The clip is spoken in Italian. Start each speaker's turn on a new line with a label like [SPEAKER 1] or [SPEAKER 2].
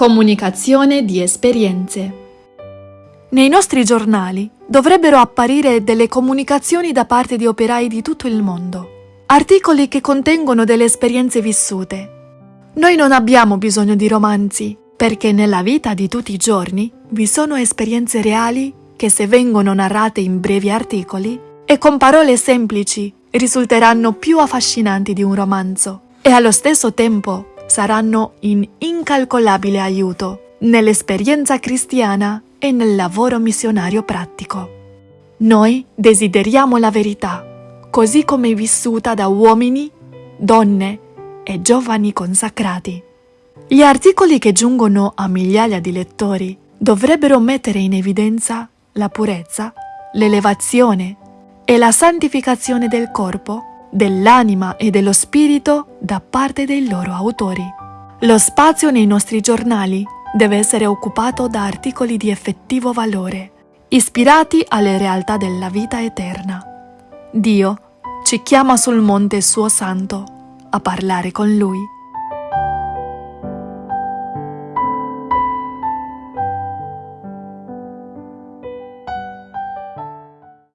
[SPEAKER 1] Comunicazione di esperienze.
[SPEAKER 2] Nei nostri giornali dovrebbero apparire delle comunicazioni da parte di operai di tutto il mondo, articoli che contengono delle esperienze vissute. Noi non abbiamo bisogno di romanzi, perché nella vita di tutti i giorni vi sono esperienze reali che se vengono narrate in brevi articoli e con parole semplici risulteranno più affascinanti di un romanzo e allo stesso tempo saranno in incalcolabile aiuto nell'esperienza cristiana e nel lavoro missionario pratico. Noi desideriamo la verità, così come vissuta da uomini, donne e giovani consacrati. Gli articoli che giungono a migliaia di lettori dovrebbero mettere in evidenza la purezza, l'elevazione e la santificazione del corpo, dell'anima e dello spirito da parte dei loro autori. Lo spazio nei nostri giornali deve essere occupato da articoli di effettivo valore, ispirati alle realtà della vita eterna. Dio ci chiama sul monte suo santo a parlare con Lui